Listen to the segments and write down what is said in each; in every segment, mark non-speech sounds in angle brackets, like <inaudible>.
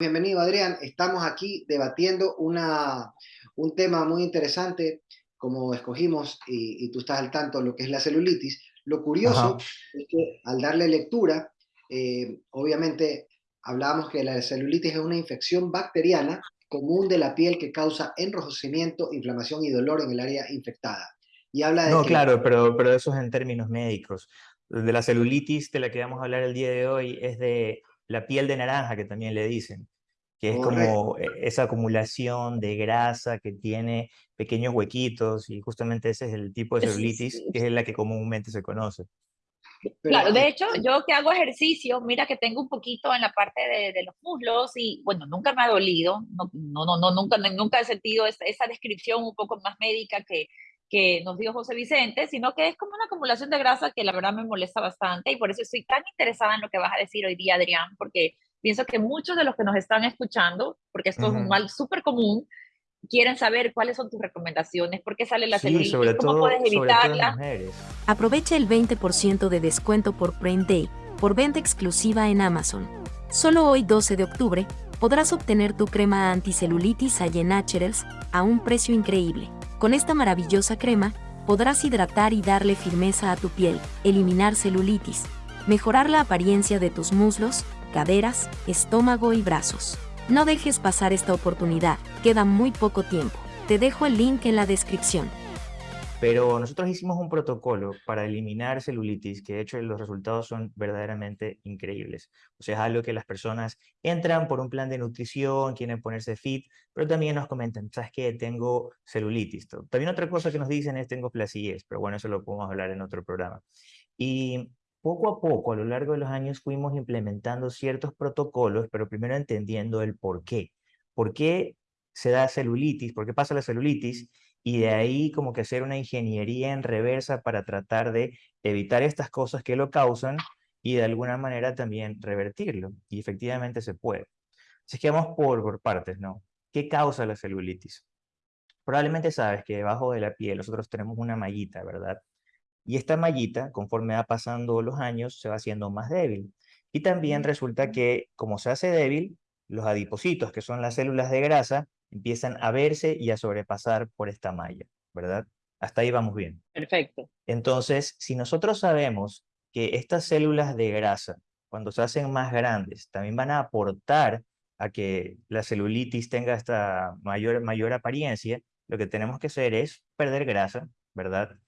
Bienvenido Adrián, estamos aquí debatiendo una, un tema muy interesante, como escogimos, y, tú estás al tanto, lo que es la celulitis. Lo curioso es que al darle lectura, eh, obviamente hablábamos que la celulitis es una infección bacteriana común de la piel que causa enrojecimiento, inflamación y dolor en el área infectada. Y habla de no, claro, pero, pero eso es en términos médicos. De la celulitis de la que vamos a hablar el día de hoy es de la piel de naranja, que también le dicen, que es como e, esa acumulación de grasa que tiene pequeños huequitos, y justamente ese es el tipo de celulitis, que es la que comúnmente se conoce. claro, de hecho, yo que hago ejercicio, mira que tengo un poquito en la parte de, los muslos y bueno, nunca me ha dolido, no, no, no, nunca, nunca he sentido esa, esa descripción un poco más médica que, que nos dio José Vicente, sino que es como una acumulación de grasa que la verdad me molesta bastante y por eso estoy tan interesada en lo que vas a decir hoy día, Adrián, porque pienso que muchos de los que nos están escuchando, porque esto es un mal súper común, quieren saber cuáles son tus recomendaciones, por qué sale la sí, sobre cómo todo, puedes evitarla. Aprovecha el 20% de descuento por Prime Day por venta exclusiva en Amazon. Solo hoy 12 de octubre podrás obtener tu crema anticelulitis Allen Naturals a un precio increíble. Con esta maravillosa crema, podrás hidratar y darle firmeza a tu piel, eliminar celulitis, mejorar la apariencia de tus muslos, caderas, estómago y brazos. No dejes pasar esta oportunidad, queda muy poco tiempo. Te dejo el link en la descripción. Pero nosotros hicimos un protocolo para eliminar celulitis, que de hecho los resultados son verdaderamente increíbles. O sea, es algo que las personas entran por un plan de nutrición, quieren ponerse fit, pero también nos comentan, ¿sabes qué? Tengo celulitis. También otra cosa que nos dicen es tengo flacidez, pero bueno, eso lo podemos hablar en otro programa. Y poco a poco, a lo largo de los años, fuimos implementando ciertos protocolos, pero primero entendiendo el por qué. ¿Por qué se da celulitis? ¿Por qué pasa la celulitis? Y de ahí como que hacer una ingeniería en reversa para tratar de evitar estas cosas que lo causan y de alguna manera también revertirlo. Y efectivamente se puede. Así que vamos por, por partes, ¿no? ¿Qué causa la celulitis? Probablemente sabes que debajo de la piel nosotros tenemos una mallita, ¿verdad? Y esta mallita, conforme va pasando los años, se va haciendo más débil. Y también resulta que, como se hace débil, los adipocitos, que son las células de grasa, empiezan a verse y a sobrepasar por esta malla, ¿verdad? Hasta ahí vamos bien. Perfecto. Entonces, si nosotros sabemos que estas células de grasa, cuando se hacen más grandes, también van a aportar a que la celulitis tenga esta mayor, mayor apariencia, lo que tenemos que hacer es perder grasa, ¿verdad?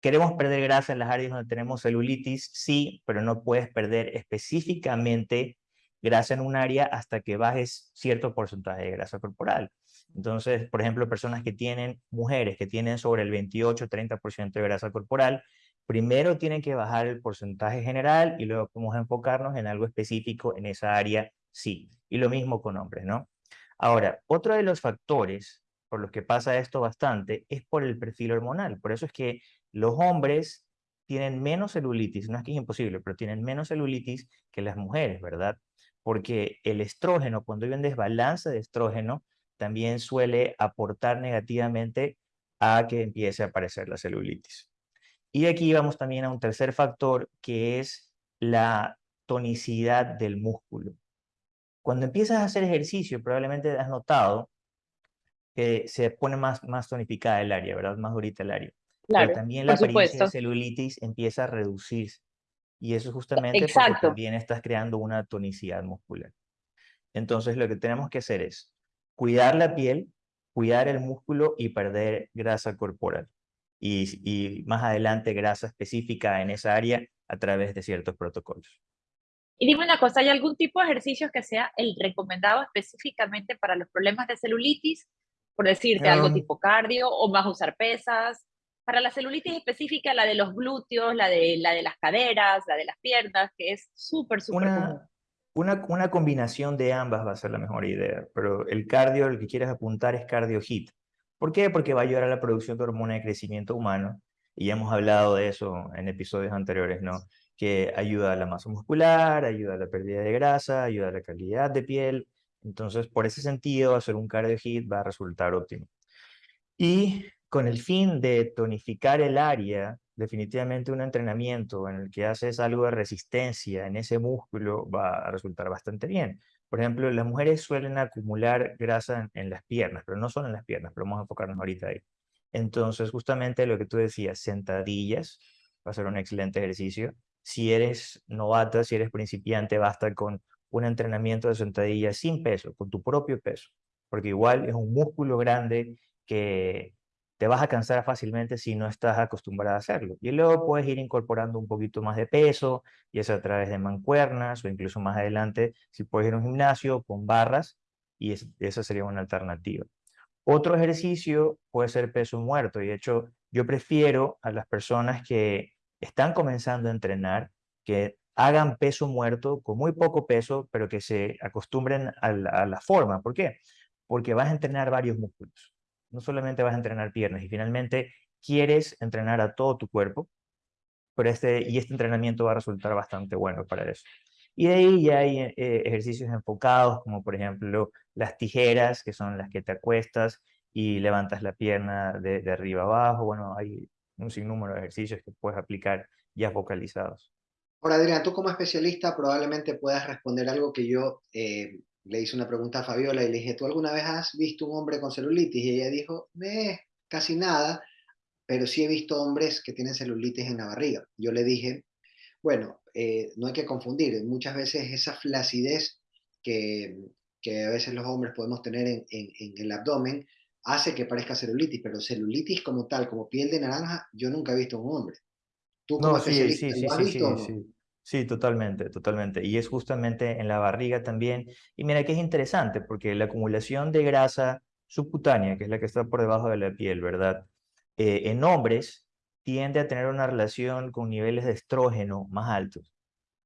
¿Queremos perder grasa en las áreas donde tenemos celulitis? Sí, pero no puedes perder específicamente grasa en un área hasta que bajes cierto porcentaje de grasa corporal. Entonces, por ejemplo, personas que tienen, mujeres que tienen sobre el 28-30% de grasa corporal, primero tienen que bajar el porcentaje general y luego podemos enfocarnos en algo específico en esa área, sí. Y lo mismo con hombres, ¿no? Ahora, otro de los factores por los que pasa esto bastante es por el perfil hormonal. Por eso es que los hombres tienen menos celulitis, no es que es imposible, pero tienen menos celulitis que las mujeres, ¿verdad? porque el estrógeno, cuando hay un desbalance de estrógeno, también suele aportar negativamente a que empiece a aparecer la celulitis. Y aquí vamos también a un tercer factor, que es la tonicidad del músculo. Cuando empiezas a hacer ejercicio, probablemente has notado que se pone más, más tonificada el área, ¿verdad? Más durita el área. Claro, Pero también la apariencia de celulitis empieza a reducirse. Y eso justamente porque también estás creando una tonicidad muscular. Entonces lo que tenemos que hacer es cuidar la piel, cuidar el músculo y perder grasa corporal. Y, y más adelante grasa específica en esa área a través de ciertos protocolos. Y dime una cosa, ¿hay algún tipo de ejercicio que sea el recomendado específicamente para los problemas de celulitis? Por decirte algo tipo cardio o más usar pesas para la celulitis específica, la de los glúteos, la de, la de las caderas, la de las piernas, que es súper, súper común. Una, una combinación de ambas va a ser la mejor idea, pero el cardio, el que quieres apuntar es cardio HIT. ¿Por qué? Porque va a ayudar a la producción de hormona de crecimiento humano, y ya hemos hablado de eso en episodios anteriores, ¿no? Que ayuda a la masa muscular, ayuda a la pérdida de grasa, ayuda a la calidad de piel. Entonces, por ese sentido, hacer un cardio HIT va a resultar óptimo. Y con el fin de tonificar el área, definitivamente un entrenamiento en el que haces algo de resistencia en ese músculo va a resultar bastante bien. Por ejemplo, las mujeres suelen acumular grasa en, las piernas, pero no solo en las piernas, pero vamos a enfocarnos ahorita ahí. Entonces, justamente lo que tú decías, sentadillas, va a ser un excelente ejercicio. Si eres novata, si eres principiante, basta con un entrenamiento de sentadillas sin peso, con tu propio peso, porque igual es un músculo grande que te vas a cansar fácilmente si no estás acostumbrada a hacerlo. Y luego puedes ir incorporando un poquito más de peso, y eso a través de mancuernas, o incluso más adelante, si puedes ir a un gimnasio con barras, y esa sería una alternativa. Otro ejercicio puede ser peso muerto, y de hecho yo prefiero a las personas que están comenzando a entrenar, que hagan peso muerto con muy poco peso, pero que se acostumbren a la, forma. ¿Por qué? Porque vas a entrenar varios músculos. No solamente vas a entrenar piernas y finalmente quieres entrenar a todo tu cuerpo, pero este, y este entrenamiento va a resultar bastante bueno para eso. Y de ahí ya hay eh, ejercicios enfocados, como por ejemplo las tijeras, que son las que te acuestas y levantas la pierna de, de arriba abajo. Bueno, hay un sinnúmero de ejercicios que puedes aplicar ya focalizados. Ahora, Adrián, tú como especialista probablemente puedas responder algo que yo eh, le hice una pregunta a Fabiola y le dije, ¿tú alguna vez has visto un hombre con celulitis? Y ella dijo, eh, casi nada, pero sí he visto hombres que tienen celulitis en la barriga. Yo le dije, bueno, eh, no hay que confundir, muchas veces esa flacidez que, que a veces los hombres podemos tener en, en, en el abdomen hace que parezca celulitis, pero celulitis como tal, como piel de naranja, yo nunca he visto un hombre. Tú como no, sí, sí, sí, sí, sí, sí, sí, totalmente, totalmente. Y es justamente en la barriga también. Y mira que es interesante, porque la acumulación de grasa subcutánea, que es la que está por debajo de la piel, ¿verdad? Eh, en hombres tiende a tener una relación con niveles de estrógeno más altos.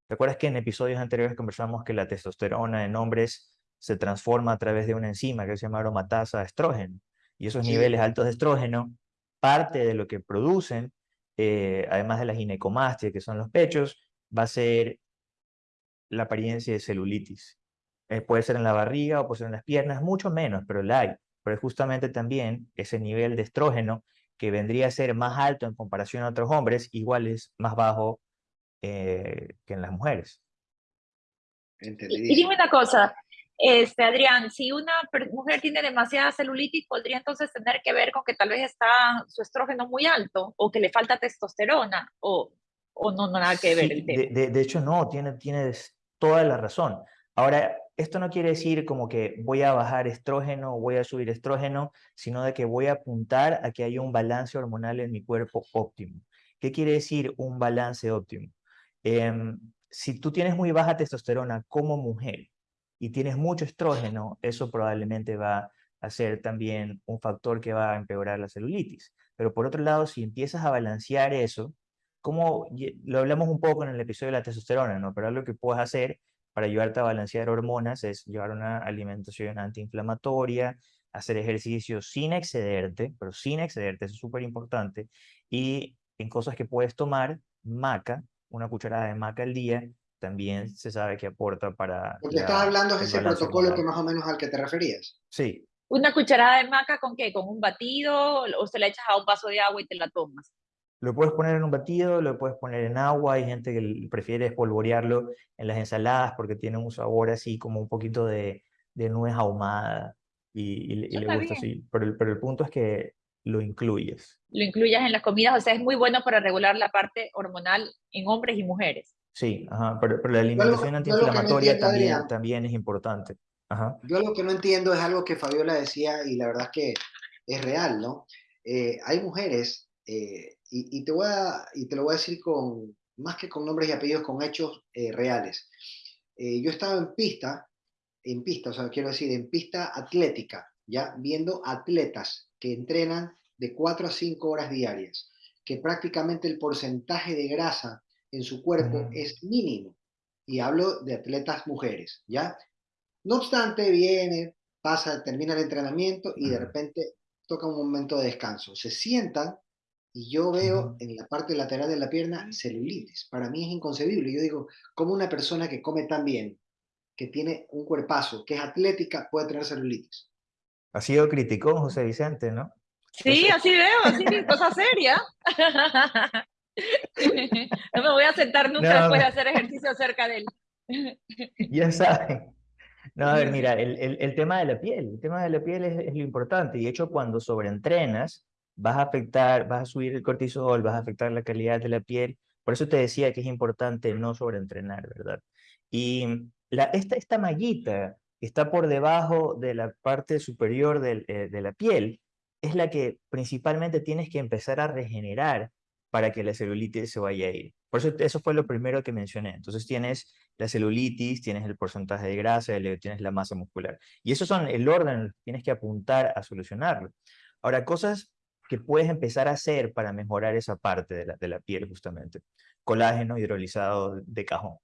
¿Te acuerdas que en episodios anteriores conversamos que la testosterona en hombres se transforma a través de una enzima que se llama aromatasa estrógeno? Y esos niveles altos de estrógeno, parte de lo que producen, eh, además de la ginecomastia, que son los pechos, va a ser la apariencia de celulitis. Eh, puede ser en la barriga o puede ser en las piernas, mucho menos, pero la hay. Pero es justamente también ese nivel de estrógeno que vendría a ser más alto en comparación a otros hombres, igual es más bajo eh, que en las mujeres. Y dime una cosa, este, Adrián, si una mujer tiene demasiada celulitis, podría entonces tener que ver con que tal vez está su estrógeno muy alto o que le falta testosterona o, o no, no nada que ver el tema. De, de, hecho, no, tiene, tienes toda la razón. Ahora, esto no quiere decir como que voy a bajar estrógeno o voy a subir estrógeno, sino de que voy a apuntar a que haya un balance hormonal en mi cuerpo óptimo. ¿Qué quiere decir un balance óptimo? Em, si tú tienes muy baja testosterona como mujer, y tienes mucho estrógeno, eso probablemente va a ser también un factor que va a empeorar la celulitis. Pero por otro lado, si empiezas a balancear eso, como lo hablamos un poco en el episodio de la testosterona, ¿no? Pero lo que puedes hacer para ayudarte a balancear hormonas es llevar una alimentación antiinflamatoria, hacer ejercicio sin excederte, pero sin excederte, eso es súper importante, y en cosas que puedes tomar, maca, una cucharada de maca al día, también se sabe que aporta para... Lo que estás hablando es ese protocolo que más o menos al que te referías. Sí. ¿Una cucharada de maca con qué? ¿Con un batido o se la echas a un vaso de agua y te la tomas? Lo puedes poner en un batido, lo puedes poner en agua, hay gente que prefiere espolvorearlo en las ensaladas porque tiene un sabor así como un poquito de, de nuez ahumada y, le gusta así. Pero el, pero el punto es que lo incluyes. Lo incluyas en las comidas, o sea, es muy bueno para regular la parte hormonal en hombres y mujeres. Sí, ajá, pero, la alimentación antiinflamatoria también, también es importante. Ajá. Yo lo que no entiendo es algo que Fabiola decía y la verdad es que es real, ¿no? Eh, hay mujeres, eh, y, te voy a, y te lo voy a decir con, más que con nombres y apellidos, con hechos eh, reales. yo estaba en pista, en pista, o sea, quiero decir, en pista atlética, ya viendo atletas que entrenan de 4 a 5 horas diarias, que prácticamente el porcentaje de grasa en su cuerpo es mínimo. Y hablo de atletas mujeres, ¿ya? No obstante, viene, pasa, termina el entrenamiento y de repente toca un momento de descanso. Se sientan y yo veo en la parte lateral de la pierna celulitis. Para mí es inconcebible. Yo digo, ¿cómo una persona que come tan bien, que tiene un cuerpazo, que es atlética, puede tener celulitis? Ha sido crítico José Vicente, ¿no? Sí, así veo, así, cosa seria. <laughs> no me voy a sentar <laughs> nunca después de hacer ejercicio cerca de él. ya saben, No, a ver, <laughs> mira, el, el, el, tema de la piel, el tema de la piel es, es lo importante. Y de hecho, cuando sobreentrenas, vas a afectar, vas a subir el cortisol, vas a afectar la calidad de la piel. Por eso te decía que es importante no sobreentrenar, ¿verdad? Y la, esta, esta mallita que está por debajo de la parte superior de, eh, de la piel es la que principalmente tienes que empezar a regenerar para que la celulitis se vaya a ir. Por eso eso fue lo primero que mencioné. Entonces tienes la celulitis, tienes el porcentaje de grasa, tienes la masa muscular. Y esos son el orden, tienes que apuntar a solucionarlo. Ahora, cosas que puedes empezar a hacer para mejorar esa parte de la, de la piel justamente. Colágeno hidrolizado de cajón.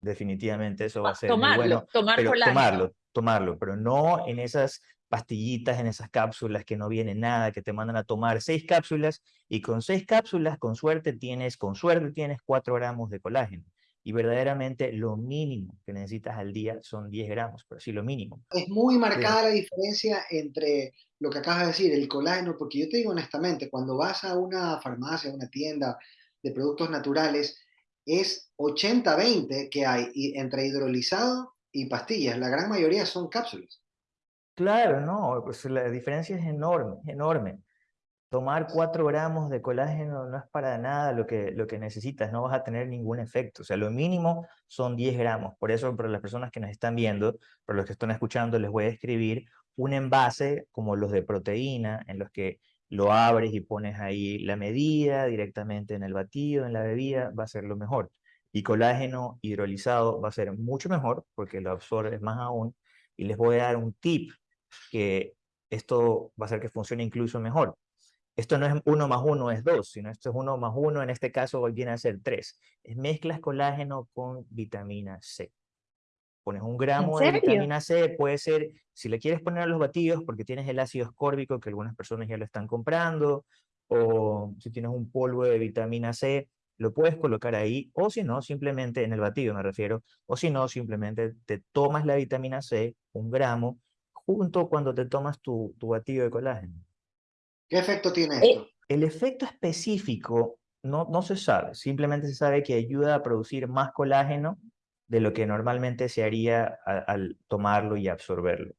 Definitivamente eso va a ser tomarlo, muy bueno. Tomar pero colágeno. tomarlo, tomarlo, pero no en esas pastillitas, en esas cápsulas que no viene nada, que te mandan a tomar seis cápsulas y con seis cápsulas, con suerte tienes, con suerte tienes cuatro gramos de colágeno. Y verdaderamente lo mínimo que necesitas al día son 10 gramos, pero sí lo mínimo. Es muy marcada la diferencia entre lo que acabas de decir, el colágeno, porque yo te digo honestamente, cuando vas a una farmacia, a una tienda de productos naturales, es 80-20 que hay entre hidrolizado y pastillas. La gran mayoría son cápsulas. Claro, no, pues la diferencia es enorme, enorme. Tomar 4 gramos de colágeno no es para nada lo que, lo que necesitas, no vas a tener ningún efecto. O sea, lo mínimo son 10 gramos. Por eso, para las personas que nos están viendo, para los que están escuchando, les voy a escribir un envase como los de proteína, en los que lo abres y pones ahí la medida directamente en el batido, en la bebida, va a ser lo mejor. Y colágeno hidrolizado va a ser mucho mejor porque lo absorbes más aún. Y les voy a dar un tip que esto va a hacer que funcione incluso mejor. Esto no es uno más uno es dos, sino esto es uno más uno, en este caso viene a ser tres. Es mezclas colágeno con vitamina C. Pones un gramo de vitamina C, puede ser, si le quieres poner a los batidos, porque tienes el ácido ascórbico, que algunas personas ya lo están comprando, o si tienes un polvo de vitamina C, lo puedes colocar ahí, o si no, simplemente en el batido me refiero, o si no, simplemente te tomas la vitamina C, un gramo, junto cuando te tomas tu, tu batido de colágeno. ¿Qué efecto tiene esto? Eh, el efecto específico no, no se sabe, simplemente se sabe que ayuda a producir más colágeno de lo que normalmente se haría al tomarlo y absorberlo.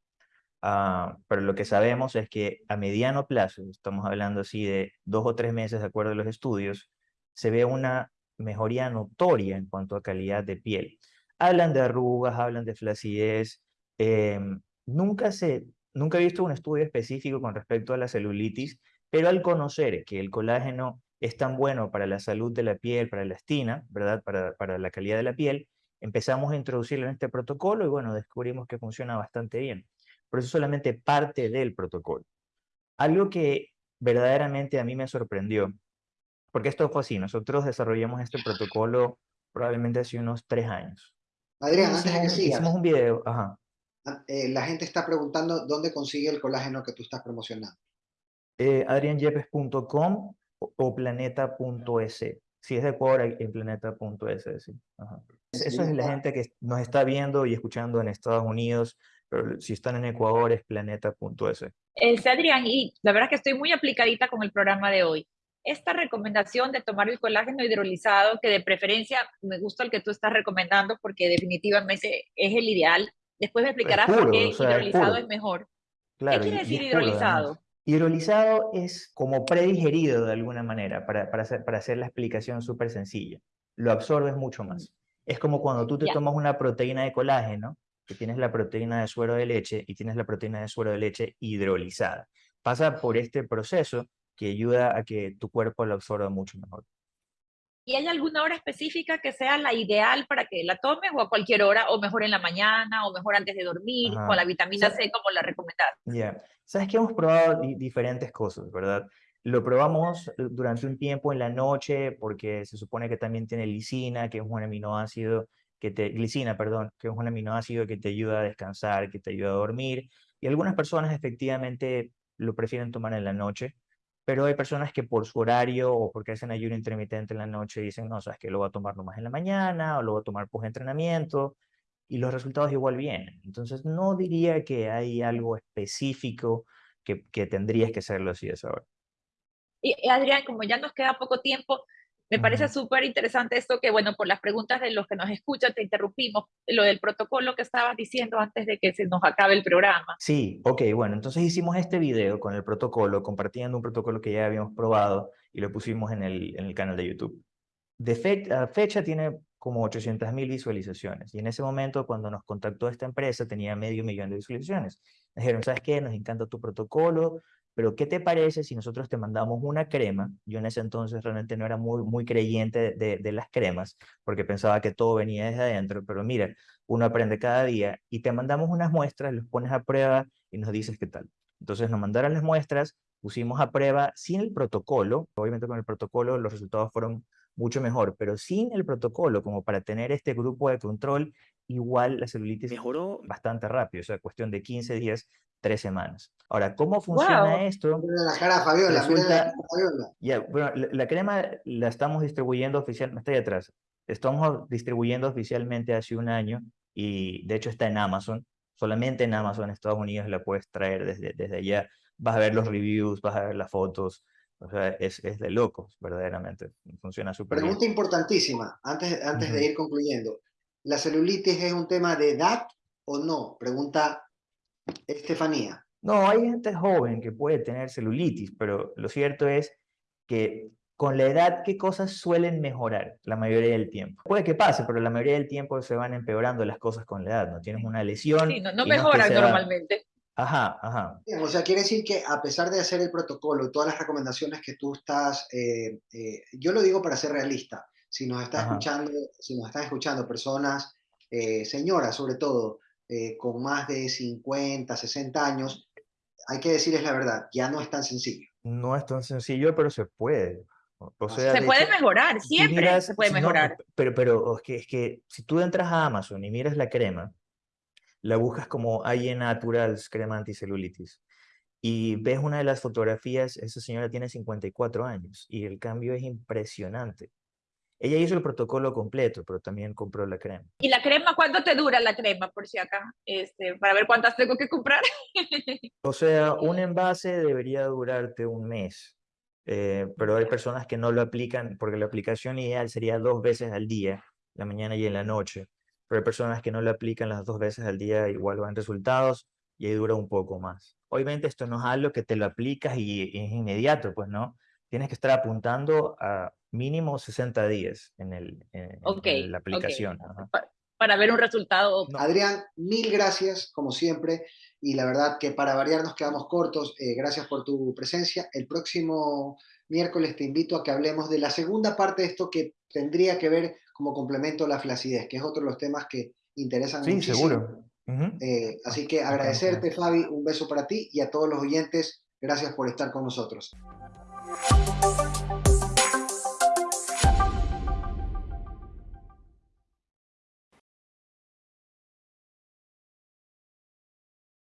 Ah, pero lo que sabemos es que a mediano plazo, estamos hablando así de dos o tres meses de acuerdo a los estudios, se ve una mejoría notoria en cuanto a calidad de piel. Hablan de arrugas, hablan de flacidez, em, Nunca, se, nunca he visto un estudio específico con respecto a la celulitis, pero al conocer que el colágeno es tan bueno para la salud de la piel, para la estina, ¿verdad? Para, para la calidad de la piel, empezamos a introducirlo en este protocolo y bueno, descubrimos que funciona bastante bien. Por eso solamente parte del protocolo. Algo que verdaderamente a mí me sorprendió, porque esto fue así, nosotros desarrollamos este protocolo probablemente hace unos tres años. Adrián, antes de que sigas. Hicimos un video, ajá. Eh, la gente está preguntando dónde consigue el colágeno que tú estás promocionando. Eh, adrianyepes.com o, planeta.es. Si es de Ecuador, en planeta.es. Sí. Eso es la gente que nos está viendo y escuchando en Estados Unidos, pero si están en Ecuador es planeta.es. Es Adrián, y la verdad es que estoy muy aplicadita con el programa de hoy. Esta recomendación de tomar el colágeno hidrolizado, que de preferencia me gusta el que tú estás recomendando porque definitivamente es el ideal, Después me explicarás por qué hidrolizado es, mejor. ¿Qué quiere decir hidrolizado? hidrolizado es como predigerido de alguna manera, para, para, hacer, para hacer la explicación súper sencilla. Lo absorbes mucho más. Es como cuando tú te tomas una proteína de colágeno, que tienes la proteína de suero de leche y tienes la proteína de suero de leche hidrolizada. Pasa por este proceso que ayuda a que tu cuerpo lo absorba mucho mejor. ¿Y hay alguna hora específica que sea la ideal para que la tomes o a cualquier hora, o mejor en la mañana, o mejor antes de dormir, con la vitamina C como la recomendaste? Ya, sabes que hemos probado diferentes cosas, ¿verdad? Lo probamos durante un tiempo en la noche porque se supone que también tiene lisina, que es un aminoácido que te, glicina, perdón, que es un aminoácido que te ayuda a descansar, que te ayuda a dormir. Y algunas personas efectivamente lo prefieren tomar en la noche pero hay personas que por su horario o porque hacen ayuno intermitente en la noche dicen, no, sabes que lo voy a tomar nomás en la mañana o lo voy a tomar post-entrenamiento y los resultados igual vienen. Entonces no diría que hay algo específico que, que tendrías que hacerlo así de esa hora. Y Adrián, como ya nos queda poco tiempo, Me parece súper interesante esto que, bueno, por las preguntas de los que nos escuchan, te interrumpimos, lo del protocolo que estabas diciendo antes de que se nos acabe el programa. Sí, ok, bueno, entonces hicimos este video con el protocolo, compartiendo un protocolo que ya habíamos probado y lo pusimos en el, en el canal de YouTube. De fecha tiene como 800 mil visualizaciones. Y en ese momento, cuando nos contactó esta empresa, tenía medio millón de visualizaciones. dijeron, ¿sabes qué? Nos encanta tu protocolo, pero ¿qué te parece si nosotros te mandamos una crema? Yo en ese entonces realmente no era muy, muy creyente de, de las cremas, porque pensaba que todo venía desde adentro, pero mira, uno aprende cada día y te mandamos unas muestras, los pones a prueba y nos dices qué tal. Entonces nos mandaron las muestras, pusimos a prueba sin el protocolo, obviamente con el protocolo los resultados fueron mucho mejor, pero sin el protocolo, como para tener este grupo de control, igual la celulitis mejoró bastante rápido, o sea, cuestión de 15 días, 3 semanas. Ahora, ¿cómo funciona esto? La cara, Fabiola, Resulta, Ya, bueno, la, crema la estamos distribuyendo oficialmente, está ahí atrás, estamos distribuyendo oficialmente hace un año y de hecho está en Amazon, solamente en Amazon, Estados Unidos la puedes traer desde, desde allá, vas a ver los reviews, vas a ver las fotos, o sea, es, es de locos, verdaderamente. Funciona súper bien. Pregunta importantísima, antes, antes de ir concluyendo. ¿La celulitis es un tema de edad o no? Pregunta Estefanía. No, hay gente joven que puede tener celulitis, pero lo cierto es que con la edad, ¿qué cosas suelen mejorar la mayoría del tiempo? Puede que pase, pero la mayoría del tiempo se van empeorando las cosas con la edad, ¿no? Tienes una lesión. Sí, no, no mejoran normalmente. Ajá, ajá. O sea, quiere decir que a pesar de hacer el protocolo y todas las recomendaciones que tú estás, eh, eh, yo lo digo para ser realista, si nos está escuchando, si nos están escuchando personas, eh, señoras sobre todo, con más de 50, 60 años, hay que decirles la verdad, ya no es tan sencillo. No es tan sencillo, pero se puede. O sea, se puede mejorar, siempre se puede mejorar. pero pero es, que, es que si tú entras a Amazon y miras la crema, la buscas como IE Naturals crema anticelulitis y ves una de las fotografías, esa señora tiene 54 años y el cambio es impresionante. Ella hizo el protocolo completo, pero también compró la crema. ¿Y la crema cuánto te dura la crema, por si acá? Este, para ver cuántas tengo que comprar. <laughs> o sea, un envase debería durarte un mes, eh, pero hay personas que no lo aplican porque la aplicación ideal sería dos veces al día, la mañana y en la noche pero hay personas que no lo aplican las dos veces al día, igual van resultados y ahí dura un poco más. Obviamente esto no es algo que te lo aplicas y, es inmediato, pues no. Tienes que estar apuntando a mínimo 60 días en, el, en, la aplicación. Para, ver un resultado. Adrián, mil gracias, como siempre. Y la verdad que para variar nos quedamos cortos. Eh, gracias por tu presencia. El próximo miércoles te invito a que hablemos de la segunda parte de esto que tendría que ver como complemento a la flacidez, que es otro de los temas que interesan sí, seguro. Eh, así que agradecerte, Fabi, un beso para ti y a todos los oyentes, gracias por estar con nosotros.